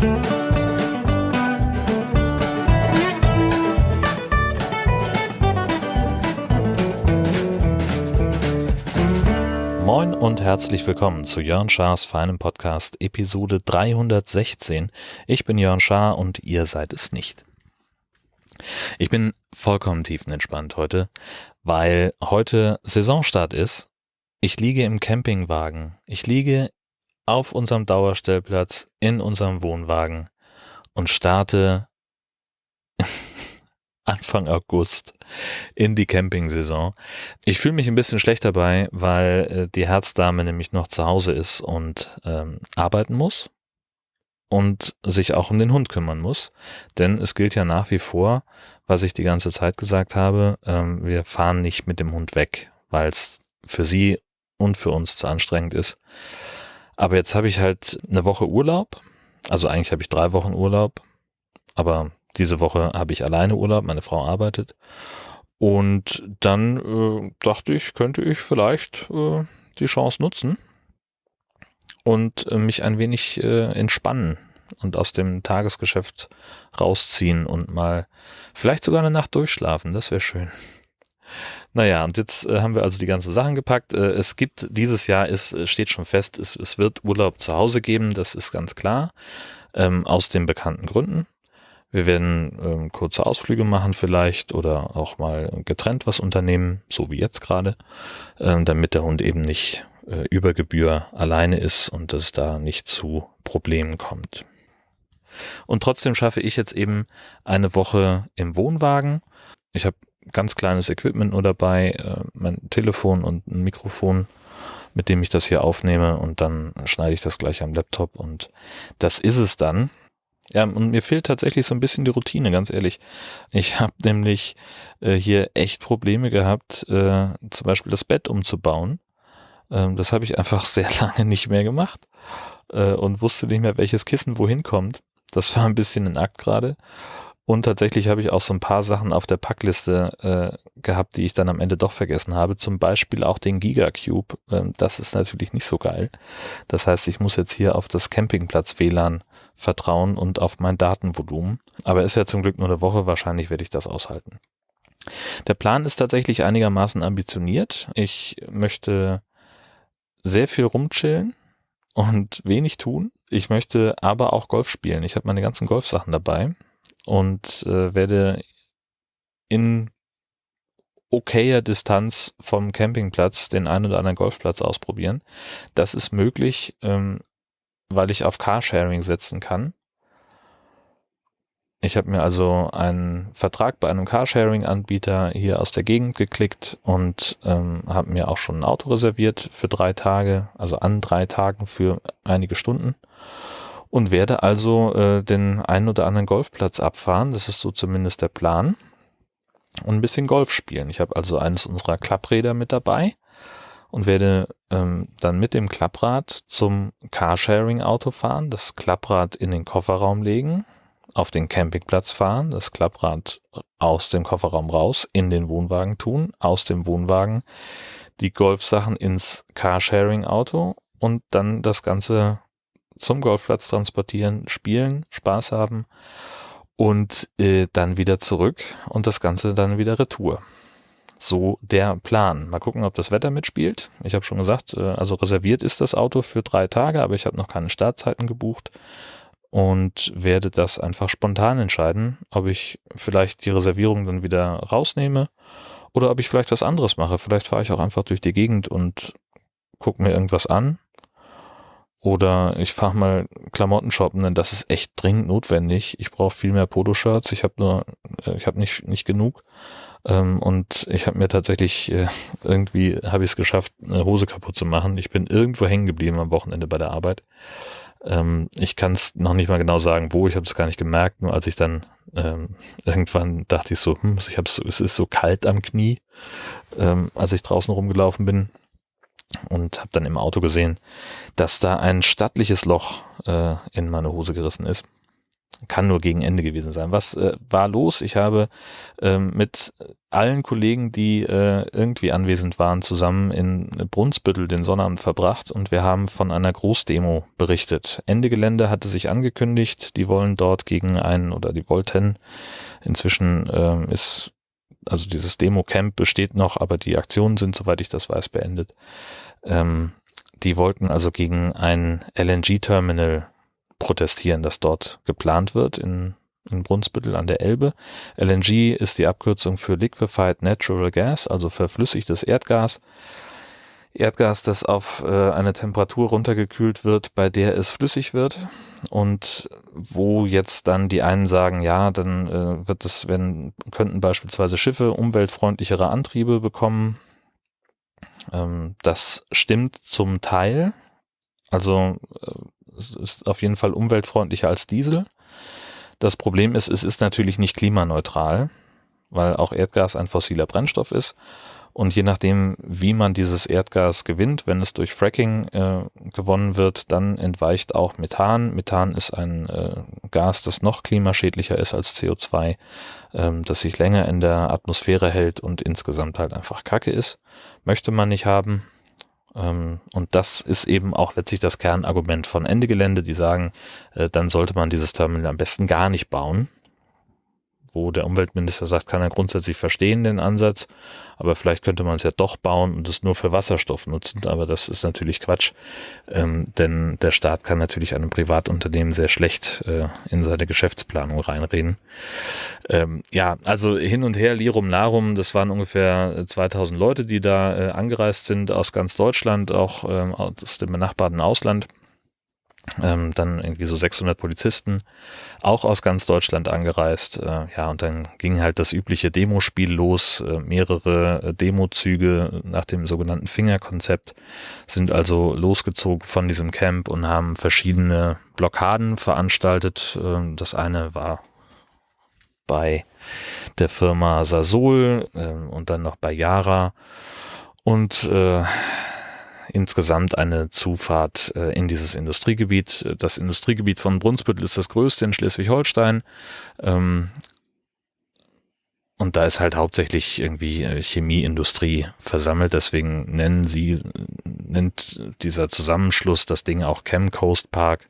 Moin und herzlich willkommen zu Jörn Schars feinem Podcast Episode 316. Ich bin Jörn Schaar und ihr seid es nicht. Ich bin vollkommen tiefenentspannt heute, weil heute Saisonstart ist. Ich liege im Campingwagen. Ich liege auf unserem Dauerstellplatz in unserem Wohnwagen und starte Anfang August in die Campingsaison. Ich fühle mich ein bisschen schlecht dabei, weil äh, die Herzdame nämlich noch zu Hause ist und ähm, arbeiten muss und sich auch um den Hund kümmern muss. Denn es gilt ja nach wie vor, was ich die ganze Zeit gesagt habe, ähm, wir fahren nicht mit dem Hund weg, weil es für sie und für uns zu anstrengend ist. Aber jetzt habe ich halt eine Woche Urlaub. Also eigentlich habe ich drei Wochen Urlaub, aber diese Woche habe ich alleine Urlaub, meine Frau arbeitet. Und dann äh, dachte ich, könnte ich vielleicht äh, die Chance nutzen und äh, mich ein wenig äh, entspannen und aus dem Tagesgeschäft rausziehen und mal vielleicht sogar eine Nacht durchschlafen. Das wäre schön. Naja, und jetzt äh, haben wir also die ganzen Sachen gepackt. Äh, es gibt dieses Jahr, ist, steht schon fest, es, es wird Urlaub zu Hause geben, das ist ganz klar, ähm, aus den bekannten Gründen. Wir werden ähm, kurze Ausflüge machen vielleicht oder auch mal getrennt was unternehmen, so wie jetzt gerade, ähm, damit der Hund eben nicht äh, über Gebühr alleine ist und es da nicht zu Problemen kommt. Und trotzdem schaffe ich jetzt eben eine Woche im Wohnwagen. Ich habe ganz kleines Equipment nur dabei, äh, mein Telefon und ein Mikrofon, mit dem ich das hier aufnehme und dann schneide ich das gleich am Laptop und das ist es dann. Ja, und mir fehlt tatsächlich so ein bisschen die Routine, ganz ehrlich. Ich habe nämlich äh, hier echt Probleme gehabt, äh, zum Beispiel das Bett umzubauen. Ähm, das habe ich einfach sehr lange nicht mehr gemacht äh, und wusste nicht mehr, welches Kissen wohin kommt. Das war ein bisschen ein Akt gerade. Und tatsächlich habe ich auch so ein paar Sachen auf der Packliste äh, gehabt, die ich dann am Ende doch vergessen habe. Zum Beispiel auch den Gigacube. Ähm, das ist natürlich nicht so geil. Das heißt, ich muss jetzt hier auf das Campingplatz WLAN vertrauen und auf mein Datenvolumen. Aber ist ja zum Glück nur eine Woche. Wahrscheinlich werde ich das aushalten. Der Plan ist tatsächlich einigermaßen ambitioniert. Ich möchte sehr viel rumchillen und wenig tun. Ich möchte aber auch Golf spielen. Ich habe meine ganzen Golfsachen dabei und äh, werde in okayer Distanz vom Campingplatz den einen oder anderen Golfplatz ausprobieren. Das ist möglich, ähm, weil ich auf Carsharing setzen kann. Ich habe mir also einen Vertrag bei einem Carsharing-Anbieter hier aus der Gegend geklickt und ähm, habe mir auch schon ein Auto reserviert für drei Tage, also an drei Tagen für einige Stunden und werde also äh, den einen oder anderen Golfplatz abfahren. Das ist so zumindest der Plan. Und ein bisschen Golf spielen. Ich habe also eines unserer Klappräder mit dabei und werde ähm, dann mit dem Klapprad zum Carsharing-Auto fahren, das Klapprad in den Kofferraum legen, auf den Campingplatz fahren, das Klapprad aus dem Kofferraum raus, in den Wohnwagen tun, aus dem Wohnwagen die Golfsachen ins Carsharing-Auto und dann das Ganze zum Golfplatz transportieren, spielen, Spaß haben und äh, dann wieder zurück und das Ganze dann wieder retour. So der Plan. Mal gucken, ob das Wetter mitspielt. Ich habe schon gesagt, äh, also reserviert ist das Auto für drei Tage, aber ich habe noch keine Startzeiten gebucht und werde das einfach spontan entscheiden, ob ich vielleicht die Reservierung dann wieder rausnehme oder ob ich vielleicht was anderes mache. Vielleicht fahre ich auch einfach durch die Gegend und gucke mir irgendwas an oder ich fahre mal Klamotten shoppen, denn das ist echt dringend notwendig. Ich brauche viel mehr Poloshirts. Ich habe nur, äh, ich habe nicht nicht genug. Ähm, und ich habe mir tatsächlich äh, irgendwie habe ich es geschafft, eine Hose kaputt zu machen. Ich bin irgendwo hängen geblieben am Wochenende bei der Arbeit. Ähm, ich kann es noch nicht mal genau sagen, wo. Ich habe es gar nicht gemerkt. Nur als ich dann ähm, irgendwann dachte ich so, hm, ich habe es ist so kalt am Knie, ähm, als ich draußen rumgelaufen bin und habe dann im Auto gesehen, dass da ein stattliches Loch äh, in meine Hose gerissen ist. kann nur gegen Ende gewesen sein. Was äh, war los? Ich habe ähm, mit allen Kollegen, die äh, irgendwie anwesend waren, zusammen in Brunsbüttel den Sonnabend verbracht und wir haben von einer Großdemo berichtet. Ende Gelände hatte sich angekündigt, die wollen dort gegen einen oder die wollten. Inzwischen ähm, ist also dieses Demo-Camp besteht noch, aber die Aktionen sind, soweit ich das weiß, beendet. Ähm, die wollten also gegen ein LNG-Terminal protestieren, das dort geplant wird in, in Brunsbüttel an der Elbe. LNG ist die Abkürzung für Liquefied Natural Gas, also verflüssigtes Erdgas. Erdgas, das auf äh, eine Temperatur runtergekühlt wird, bei der es flüssig wird und wo jetzt dann die einen sagen, ja, dann äh, wird es, wenn könnten beispielsweise Schiffe umweltfreundlichere Antriebe bekommen. Ähm, das stimmt zum Teil. Also äh, es ist auf jeden Fall umweltfreundlicher als Diesel. Das Problem ist, es ist natürlich nicht klimaneutral, weil auch Erdgas ein fossiler Brennstoff ist. Und je nachdem, wie man dieses Erdgas gewinnt, wenn es durch Fracking äh, gewonnen wird, dann entweicht auch Methan. Methan ist ein äh, Gas, das noch klimaschädlicher ist als CO2, ähm, das sich länger in der Atmosphäre hält und insgesamt halt einfach Kacke ist. Möchte man nicht haben. Ähm, und das ist eben auch letztlich das Kernargument von Ende Gelände, die sagen, äh, dann sollte man dieses Terminal am besten gar nicht bauen wo der Umweltminister sagt, kann er grundsätzlich verstehen, den Ansatz, aber vielleicht könnte man es ja doch bauen und es nur für Wasserstoff nutzen, aber das ist natürlich Quatsch, ähm, denn der Staat kann natürlich einem Privatunternehmen sehr schlecht äh, in seine Geschäftsplanung reinreden. Ähm, ja, also hin und her, Lirum Larum, das waren ungefähr 2000 Leute, die da äh, angereist sind aus ganz Deutschland, auch ähm, aus dem benachbarten Ausland ähm, dann irgendwie so 600 Polizisten, auch aus ganz Deutschland angereist. Äh, ja, und dann ging halt das übliche Demospiel los. Äh, mehrere äh, Demozüge nach dem sogenannten Fingerkonzept sind also losgezogen von diesem Camp und haben verschiedene Blockaden veranstaltet. Ähm, das eine war bei der Firma Sasol ähm, und dann noch bei Yara. Und äh, insgesamt eine Zufahrt äh, in dieses Industriegebiet. Das Industriegebiet von Brunsbüttel ist das größte in Schleswig-Holstein. Ähm, und da ist halt hauptsächlich irgendwie äh, Chemieindustrie versammelt. Deswegen nennen sie, nennt dieser Zusammenschluss das Ding auch Chem Coast Park.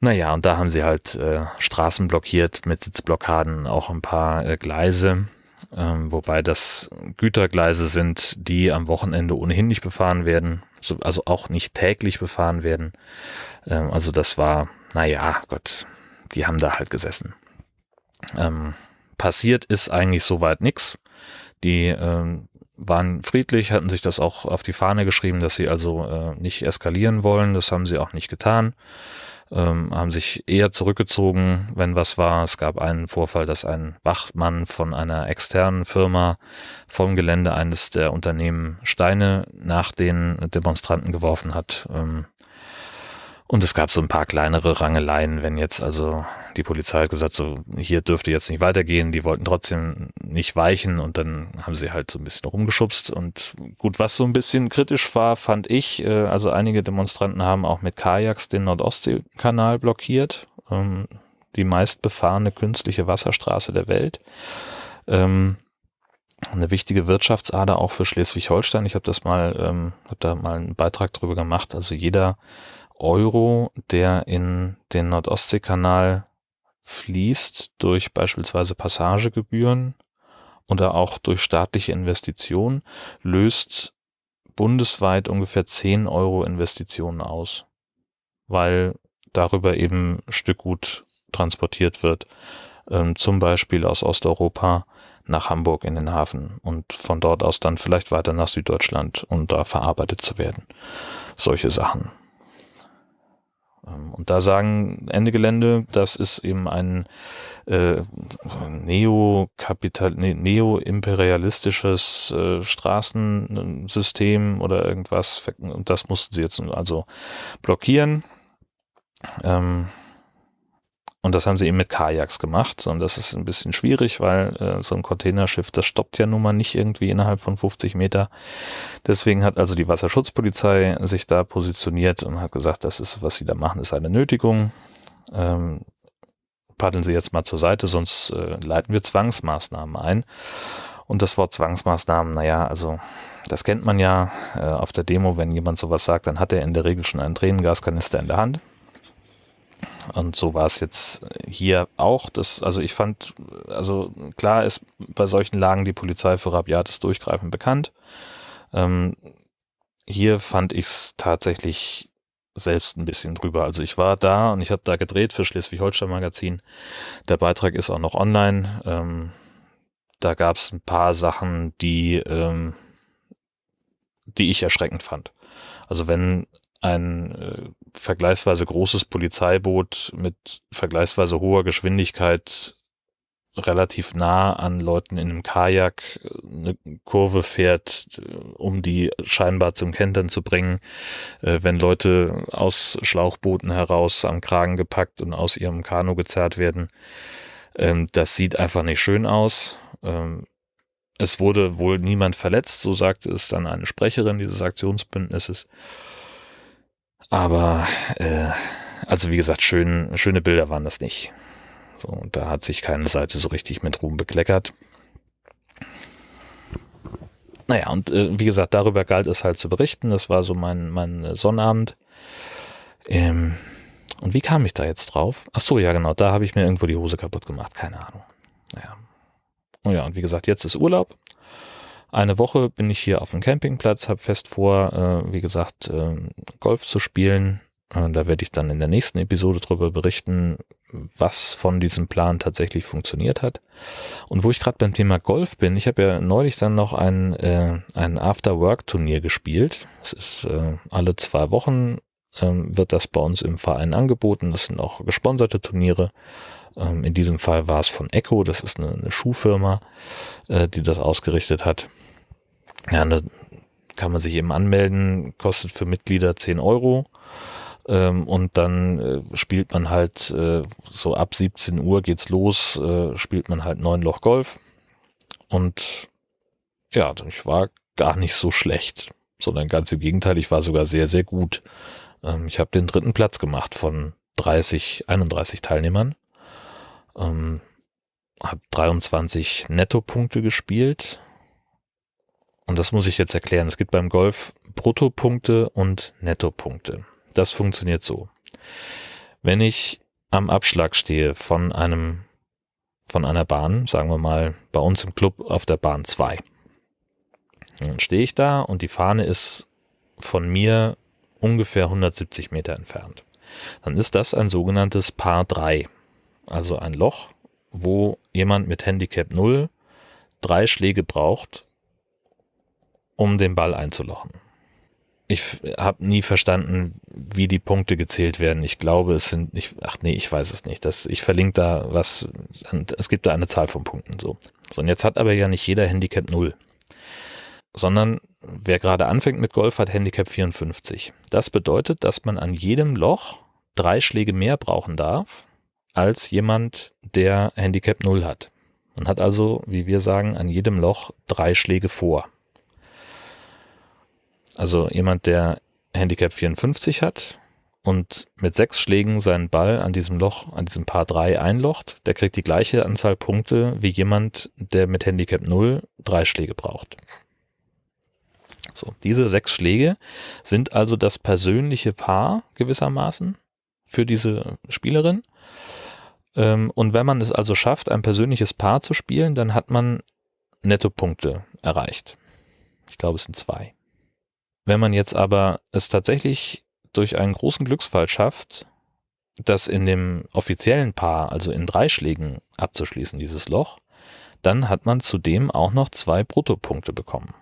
Naja, und da haben sie halt äh, Straßen blockiert mit Sitzblockaden, auch ein paar äh, Gleise ähm, wobei das Gütergleise sind, die am Wochenende ohnehin nicht befahren werden, so, also auch nicht täglich befahren werden. Ähm, also das war, naja, Gott, die haben da halt gesessen. Ähm, passiert ist eigentlich soweit nichts. Die ähm, waren friedlich, hatten sich das auch auf die Fahne geschrieben, dass sie also äh, nicht eskalieren wollen. Das haben sie auch nicht getan ähm, haben sich eher zurückgezogen, wenn was war. Es gab einen Vorfall, dass ein Wachmann von einer externen Firma vom Gelände eines der Unternehmen Steine nach den Demonstranten geworfen hat. Ähm, und es gab so ein paar kleinere Rangeleien, wenn jetzt also die Polizei hat gesagt, so hier dürfte jetzt nicht weitergehen, die wollten trotzdem nicht weichen und dann haben sie halt so ein bisschen rumgeschubst und gut, was so ein bisschen kritisch war, fand ich, äh, also einige Demonstranten haben auch mit Kajaks den Nordostseekanal blockiert, ähm, die meistbefahrene künstliche Wasserstraße der Welt. Ähm, eine wichtige Wirtschaftsader auch für Schleswig-Holstein. Ich habe das mal, ähm, habe da mal einen Beitrag drüber gemacht. Also jeder Euro, der in den Nordostseekanal fließt durch beispielsweise Passagegebühren oder auch durch staatliche Investitionen, löst bundesweit ungefähr 10 Euro Investitionen aus, weil darüber eben Stückgut transportiert wird, ähm, zum Beispiel aus Osteuropa nach Hamburg in den Hafen und von dort aus dann vielleicht weiter nach Süddeutschland und da verarbeitet zu werden. Solche Sachen. Ähm, und da sagen Ende Gelände, das ist eben ein äh, neokapital, ne, neo-imperialistisches äh, Straßensystem oder irgendwas. Und das mussten sie jetzt also blockieren. Ähm, und das haben sie eben mit Kajaks gemacht. Und das ist ein bisschen schwierig, weil äh, so ein Containerschiff, das stoppt ja nun mal nicht irgendwie innerhalb von 50 Meter. Deswegen hat also die Wasserschutzpolizei sich da positioniert und hat gesagt, das ist, was sie da machen, ist eine Nötigung. Ähm, paddeln Sie jetzt mal zur Seite, sonst äh, leiten wir Zwangsmaßnahmen ein. Und das Wort Zwangsmaßnahmen, naja, also das kennt man ja äh, auf der Demo, wenn jemand sowas sagt, dann hat er in der Regel schon einen Tränengaskanister in der Hand. Und so war es jetzt hier auch. Das, also ich fand, also klar ist bei solchen Lagen die Polizei für rabiates Durchgreifen bekannt. Ähm, hier fand ich es tatsächlich selbst ein bisschen drüber. Also ich war da und ich habe da gedreht für Schleswig-Holstein Magazin. Der Beitrag ist auch noch online. Ähm, da gab es ein paar Sachen, die, ähm, die ich erschreckend fand. Also wenn ein äh, vergleichsweise großes Polizeiboot mit vergleichsweise hoher Geschwindigkeit relativ nah an Leuten in einem Kajak eine Kurve fährt, um die scheinbar zum Kentern zu bringen, äh, wenn Leute aus Schlauchbooten heraus am Kragen gepackt und aus ihrem Kanu gezerrt werden. Ähm, das sieht einfach nicht schön aus. Ähm, es wurde wohl niemand verletzt, so sagte es dann eine Sprecherin dieses Aktionsbündnisses. Aber äh, also wie gesagt, schön, schöne Bilder waren das nicht. So, und da hat sich keine Seite so richtig mit Ruhm bekleckert. Naja, und äh, wie gesagt, darüber galt es halt zu berichten. Das war so mein, mein Sonnabend. Ähm, und wie kam ich da jetzt drauf? Ach so, ja genau, da habe ich mir irgendwo die Hose kaputt gemacht. Keine Ahnung. Naja. Oh ja, und wie gesagt, jetzt ist Urlaub. Eine Woche bin ich hier auf dem Campingplatz, habe fest vor, äh, wie gesagt, äh, Golf zu spielen. Äh, da werde ich dann in der nächsten Episode darüber berichten, was von diesem Plan tatsächlich funktioniert hat. Und wo ich gerade beim Thema Golf bin, ich habe ja neulich dann noch ein, äh, ein After-Work-Turnier gespielt. Das ist äh, alle zwei Wochen ähm, wird das bei uns im Verein angeboten. Das sind auch gesponserte Turniere. Ähm, in diesem Fall war es von Echo, das ist eine, eine Schuhfirma, äh, die das ausgerichtet hat. Ja, da kann man sich eben anmelden, kostet für Mitglieder 10 Euro. Ähm, und dann äh, spielt man halt äh, so ab 17 Uhr geht's los, äh, spielt man halt neun Loch Golf. Und ja, ich war gar nicht so schlecht, sondern ganz im Gegenteil, ich war sogar sehr, sehr gut. Ähm, ich habe den dritten Platz gemacht von 30, 31 Teilnehmern. Ähm, habe 23 Nettopunkte gespielt. Und das muss ich jetzt erklären. Es gibt beim Golf Bruttopunkte und Nettopunkte. Das funktioniert so. Wenn ich am Abschlag stehe von einem, von einer Bahn, sagen wir mal bei uns im Club auf der Bahn 2, dann stehe ich da und die Fahne ist von mir ungefähr 170 Meter entfernt. Dann ist das ein sogenanntes Paar 3. Also ein Loch, wo jemand mit Handicap 0 drei Schläge braucht, um den Ball einzulochen ich habe nie verstanden, wie die Punkte gezählt werden. Ich glaube, es sind nicht, ach nee, ich weiß es nicht. Das, ich verlinke da was, es gibt da eine Zahl von Punkten so. So, und jetzt hat aber ja nicht jeder Handicap 0. Sondern wer gerade anfängt mit Golf hat Handicap 54. Das bedeutet, dass man an jedem Loch drei Schläge mehr brauchen darf, als jemand, der Handicap 0 hat. Man hat also, wie wir sagen, an jedem Loch drei Schläge vor. Also jemand, der Handicap 54 hat und mit sechs Schlägen seinen Ball an diesem Loch, an diesem Paar 3 einlocht, der kriegt die gleiche Anzahl Punkte wie jemand, der mit Handicap 0 drei Schläge braucht. So, diese sechs Schläge sind also das persönliche Paar gewissermaßen für diese Spielerin. Ähm, und wenn man es also schafft, ein persönliches Paar zu spielen, dann hat man Nettopunkte erreicht. Ich glaube, es sind zwei. Wenn man jetzt aber es tatsächlich durch einen großen Glücksfall schafft, das in dem offiziellen Paar, also in drei Schlägen abzuschließen, dieses Loch, dann hat man zudem auch noch zwei Bruttopunkte bekommen.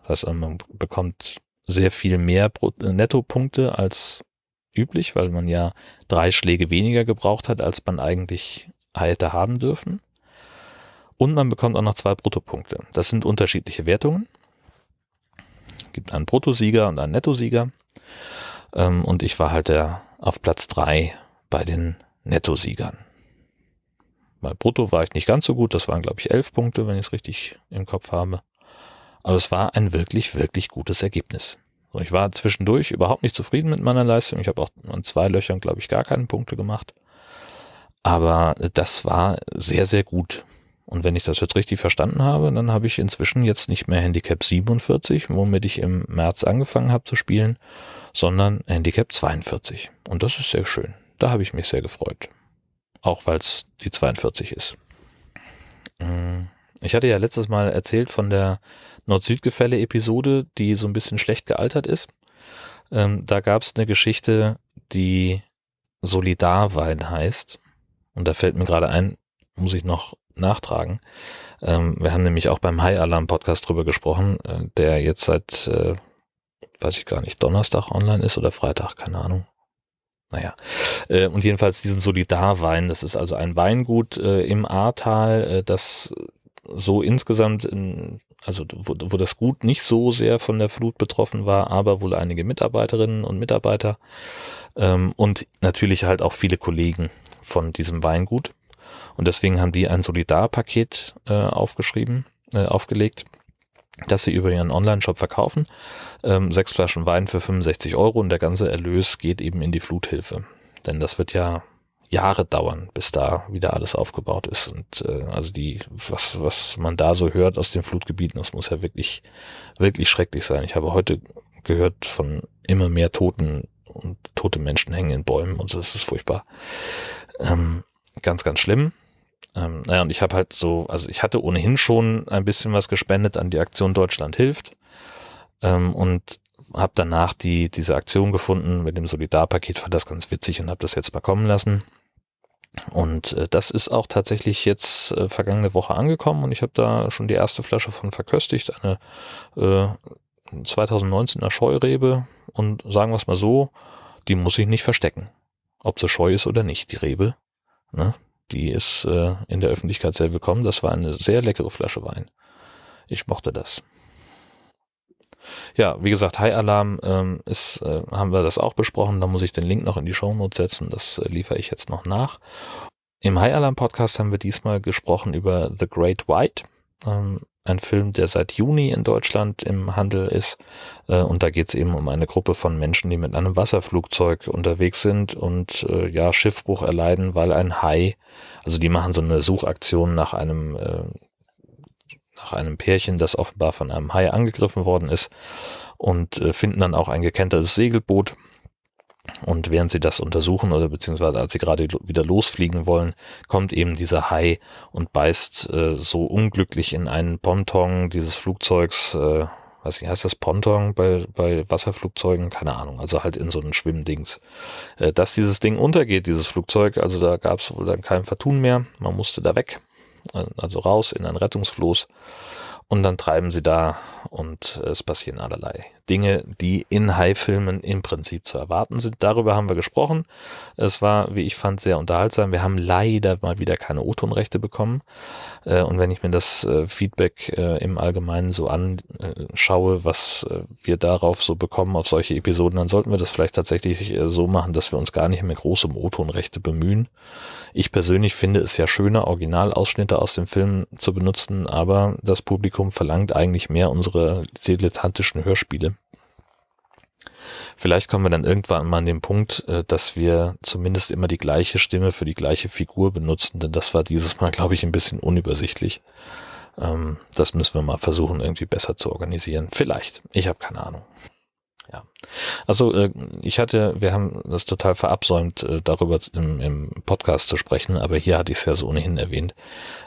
Das heißt, man bekommt sehr viel mehr Nettopunkte als üblich, weil man ja drei Schläge weniger gebraucht hat, als man eigentlich hätte haben dürfen. Und man bekommt auch noch zwei Bruttopunkte. Das sind unterschiedliche Wertungen gibt einen Bruttosieger und einen Nettosieger. Ähm, und ich war halt auf Platz drei bei den Nettosiegern. Bei Brutto war ich nicht ganz so gut, das waren glaube ich elf Punkte, wenn ich es richtig im Kopf habe. Aber es war ein wirklich, wirklich gutes Ergebnis. So, ich war zwischendurch überhaupt nicht zufrieden mit meiner Leistung. Ich habe auch an zwei Löchern, glaube ich, gar keine Punkte gemacht. Aber das war sehr, sehr gut. Und wenn ich das jetzt richtig verstanden habe, dann habe ich inzwischen jetzt nicht mehr Handicap 47, womit ich im März angefangen habe zu spielen, sondern Handicap 42. Und das ist sehr schön. Da habe ich mich sehr gefreut. Auch weil es die 42 ist. Mm, ich hatte ja letztes Mal erzählt von der Nord-Süd-Gefälle-Episode, die so ein bisschen schlecht gealtert ist. Ähm, da gab es eine Geschichte, die Solidarwein heißt. Und da fällt mir gerade ein, muss ich noch nachtragen. Ähm, wir haben nämlich auch beim High Alarm Podcast drüber gesprochen, äh, der jetzt seit, äh, weiß ich gar nicht, Donnerstag online ist oder Freitag, keine Ahnung. Naja, äh, und jedenfalls diesen Solidarwein, das ist also ein Weingut äh, im Ahrtal, äh, das so insgesamt, in, also wo, wo das Gut nicht so sehr von der Flut betroffen war, aber wohl einige Mitarbeiterinnen und Mitarbeiter ähm, und natürlich halt auch viele Kollegen von diesem Weingut. Und deswegen haben die ein Solidarpaket äh, aufgeschrieben, äh, aufgelegt, das sie über ihren Online-Shop verkaufen. Ähm, sechs Flaschen Wein für 65 Euro und der ganze Erlös geht eben in die Fluthilfe. Denn das wird ja Jahre dauern, bis da wieder alles aufgebaut ist. Und äh, also die, was, was man da so hört aus den Flutgebieten, das muss ja wirklich, wirklich schrecklich sein. Ich habe heute gehört von immer mehr Toten und tote Menschen hängen in Bäumen und so, das ist furchtbar. Ähm, ganz, ganz schlimm. Ähm, naja, und ich habe halt so, also ich hatte ohnehin schon ein bisschen was gespendet an die Aktion Deutschland hilft ähm, und habe danach die diese Aktion gefunden mit dem Solidarpaket, fand das ganz witzig und habe das jetzt mal kommen lassen. Und äh, das ist auch tatsächlich jetzt äh, vergangene Woche angekommen und ich habe da schon die erste Flasche von verköstigt, eine äh, 2019er Scheurebe und sagen wir es mal so, die muss ich nicht verstecken. Ob sie scheu ist oder nicht, die Rebe. Ne? Die ist äh, in der Öffentlichkeit sehr willkommen. Das war eine sehr leckere Flasche Wein. Ich mochte das. Ja, wie gesagt, High Alarm ähm, ist, äh, haben wir das auch besprochen. Da muss ich den Link noch in die Show Notes setzen. Das äh, liefere ich jetzt noch nach. Im High Alarm Podcast haben wir diesmal gesprochen über The Great White. Ähm, ein Film, der seit Juni in Deutschland im Handel ist. Äh, und da geht es eben um eine Gruppe von Menschen, die mit einem Wasserflugzeug unterwegs sind und äh, ja, Schiffbruch erleiden, weil ein Hai, also die machen so eine Suchaktion nach einem, äh, nach einem Pärchen, das offenbar von einem Hai angegriffen worden ist und äh, finden dann auch ein gekentertes Segelboot und während sie das untersuchen oder beziehungsweise als sie gerade wieder losfliegen wollen, kommt eben dieser Hai und beißt äh, so unglücklich in einen Ponton dieses Flugzeugs, äh, weiß heißt das Ponton bei, bei Wasserflugzeugen? Keine Ahnung, also halt in so einen Schwimmdings. Äh, dass dieses Ding untergeht, dieses Flugzeug, also da gab es wohl dann kein Vertun mehr, man musste da weg, also raus in ein Rettungsfloß und dann treiben sie da und es passieren allerlei Dinge, die in High-Filmen im Prinzip zu erwarten sind. Darüber haben wir gesprochen. Es war, wie ich fand, sehr unterhaltsam. Wir haben leider mal wieder keine O-Ton-Rechte bekommen. Äh, und wenn ich mir das äh, Feedback äh, im Allgemeinen so anschaue, was wir darauf so bekommen auf solche Episoden, dann sollten wir das vielleicht tatsächlich so machen, dass wir uns gar nicht mehr groß um O-Ton-Rechte bemühen. Ich persönlich finde es ja schöner, Originalausschnitte aus dem Film zu benutzen, aber das Publikum verlangt eigentlich mehr unsere dilettantischen Hörspiele. Vielleicht kommen wir dann irgendwann mal an den Punkt, äh, dass wir zumindest immer die gleiche Stimme für die gleiche Figur benutzen, denn das war dieses Mal, glaube ich, ein bisschen unübersichtlich. Ähm, das müssen wir mal versuchen, irgendwie besser zu organisieren. Vielleicht. Ich habe keine Ahnung. Ja. Also äh, ich hatte, wir haben das total verabsäumt, äh, darüber im, im Podcast zu sprechen, aber hier hatte ich es ja so ohnehin erwähnt.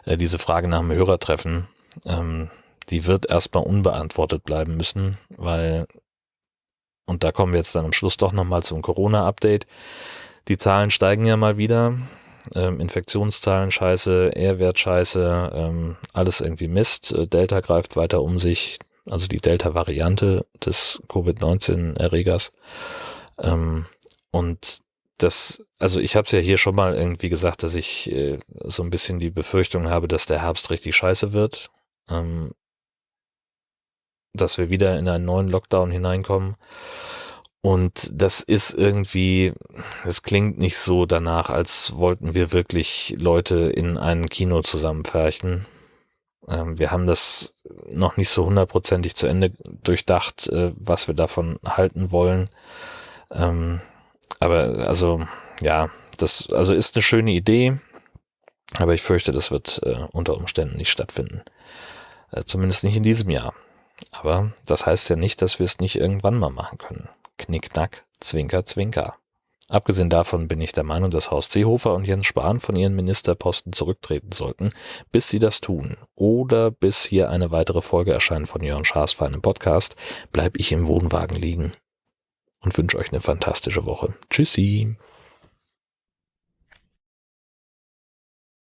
Diese Frage nach dem Hörertreffen, ähm, die wird erstmal unbeantwortet bleiben müssen, weil und da kommen wir jetzt dann am Schluss doch nochmal zum Corona-Update. Die Zahlen steigen ja mal wieder. Ähm, Infektionszahlen scheiße, R-Wert scheiße, ähm, alles irgendwie Mist. Äh, Delta greift weiter um sich, also die Delta-Variante des Covid-19-Erregers. Ähm, und das, also ich habe es ja hier schon mal irgendwie gesagt, dass ich äh, so ein bisschen die Befürchtung habe, dass der Herbst richtig scheiße wird. Ähm, dass wir wieder in einen neuen Lockdown hineinkommen. Und das ist irgendwie, es klingt nicht so danach, als wollten wir wirklich Leute in ein Kino zusammenfärchen. Ähm, wir haben das noch nicht so hundertprozentig zu Ende durchdacht, äh, was wir davon halten wollen. Ähm, aber also, ja, das also ist eine schöne Idee. Aber ich fürchte, das wird äh, unter Umständen nicht stattfinden. Äh, zumindest nicht in diesem Jahr. Aber das heißt ja nicht, dass wir es nicht irgendwann mal machen können. Knickknack, Zwinker, Zwinker. Abgesehen davon bin ich der Meinung, dass Horst Seehofer und Jens Spahn von ihren Ministerposten zurücktreten sollten, bis sie das tun. Oder bis hier eine weitere Folge erscheint von Jörn Schaas für einen Podcast, bleib ich im Wohnwagen liegen und wünsche euch eine fantastische Woche. Tschüssi.